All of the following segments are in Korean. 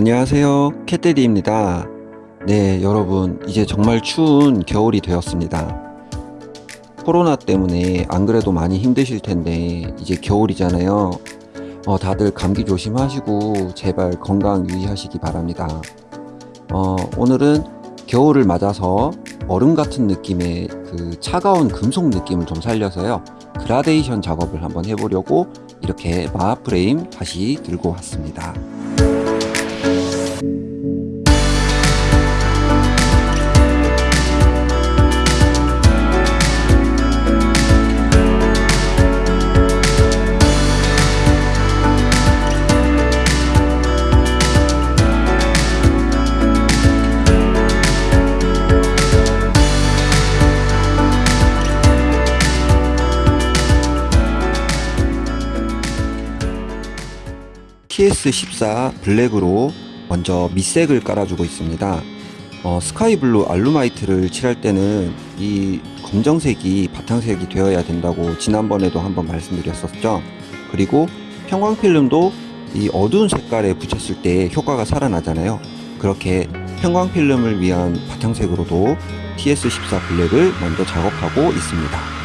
안녕하세요. 캣데디입니다. 네 여러분 이제 정말 추운 겨울이 되었습니다. 코로나 때문에 안 그래도 많이 힘드실 텐데 이제 겨울이잖아요. 어, 다들 감기 조심하시고 제발 건강 유의하시기 바랍니다. 어, 오늘은 겨울을 맞아서 얼음 같은 느낌의 그 차가운 금속 느낌을 좀 살려서요. 그라데이션 작업을 한번 해보려고 이렇게 마하 프레임 다시 들고 왔습니다 TS14 블랙으로 먼저 밑색을 깔아주고 있습니다. 어, 스카이블루 알루마이트를 칠할 때는 이 검정색이 바탕색이 되어야 된다고 지난번에도 한번 말씀드렸었죠. 그리고 형광필름도 이 어두운 색깔에 붙였을 때 효과가 살아나잖아요. 그렇게 형광필름을 위한 바탕색으로도 TS14 블랙을 먼저 작업하고 있습니다.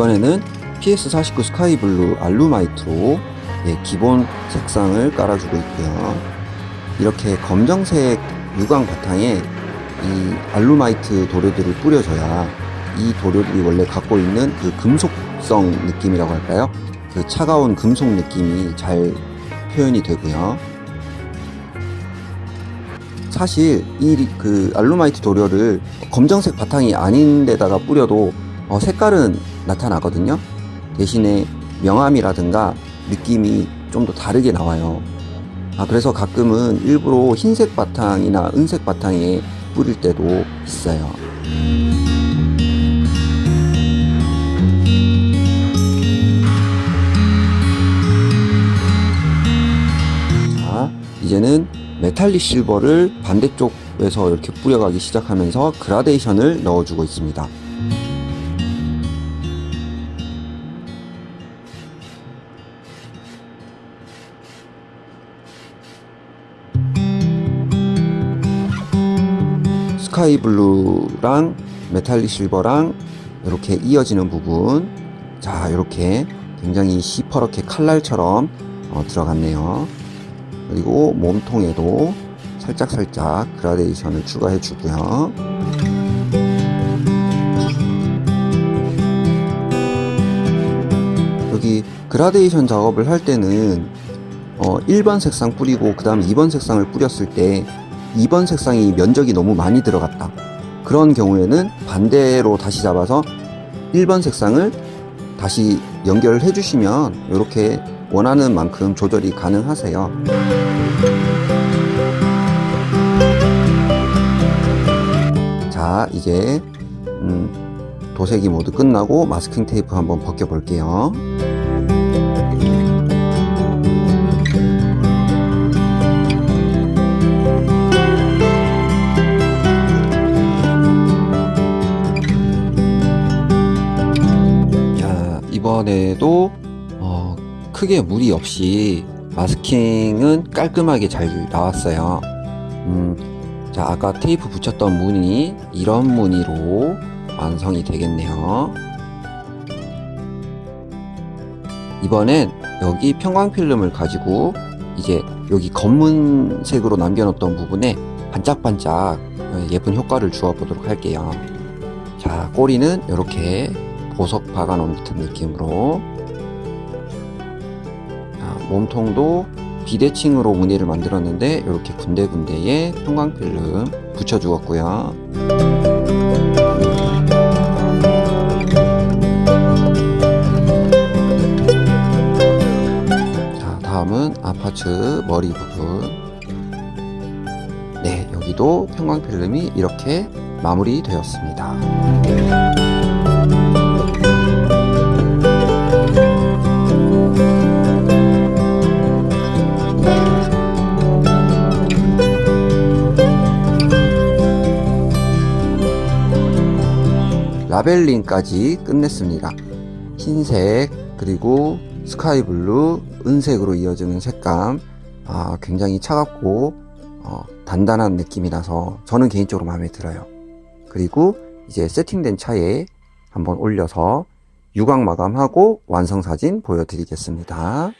이번에는 PS49 스카이블루 알루마이트로 예, 기본 색상을 깔아주고 있고요. 이렇게 검정색 유광 바탕에 이 알루마이트 도료들을 뿌려줘야 이 도료들이 원래 갖고 있는 그 금속성 느낌이라고 할까요? 그 차가운 금속 느낌이 잘 표현이 되고요. 사실 이 그 알루마이트 도료를 검정색 바탕이 아닌 데다가 뿌려도 어, 색깔은 나타나거든요. 대신에 명암이라든가 느낌이 좀 더 다르게 나와요. 아 그래서 가끔은 일부러 흰색 바탕이나 은색 바탕에 뿌릴 때도 있어요. 자 이제는 metallic silver를 반대쪽에서 이렇게 뿌려가기 시작하면서 그라데이션을 넣어주고 있습니다 sky blue랑 metallic silver랑 이렇게 이어지는 부분. 자 이렇게 굉장히 시퍼렇게 칼날처럼 어, 들어갔네요. 그리고 몸통에도 살짝살짝 그라데이션을 추가해 주고요. 여기 그라데이션 작업을 할 때는 어, 1번 색상 뿌리고 그 다음 2번 색상을 뿌렸을 때 2번 색상이 면적이 너무 많이 들어갔다. 그런 경우에는 반대로 다시 잡아서 1번 색상을 다시 연결을 해주시면 이렇게 원하는 만큼 조절이 가능하세요. 자 이제 음, 도색이 모두 끝나고 마스킹 테이프 한번 벗겨 볼게요 이번에도 어, 크게 무리 없이 마스킹은 깔끔하게 잘 나왔어요. 음, 자 아까 테이프 붙였던 무늬 이런 무늬로 완성이 되겠네요. 이번엔 여기 평광필름을 가지고 이제 여기 검은색으로 남겨놓던 부분에 반짝반짝 예쁜 효과를 주어 보도록 할게요. 자 꼬리는 이렇게 보석 박아 놓은 듯한 느낌으로. 자, 몸통도 비대칭으로 무늬를 만들었는데 이렇게 군데군데에 형광필름 붙여 주었고요. 자 다음은 아파츠 머리 부분. 네 여기도 형광필름이 이렇게 마무리 되었습니다 라벨링까지 끝냈습니다. 흰색 그리고 스카이블루 은색으로 이어지는 색감. 아, 굉장히 차갑고 어, 단단한 느낌이라서 저는 개인적으로 마음에 들어요. 그리고 이제 세팅된 차에 한번 올려서 유광 마감하고 완성 사진 보여드리겠습니다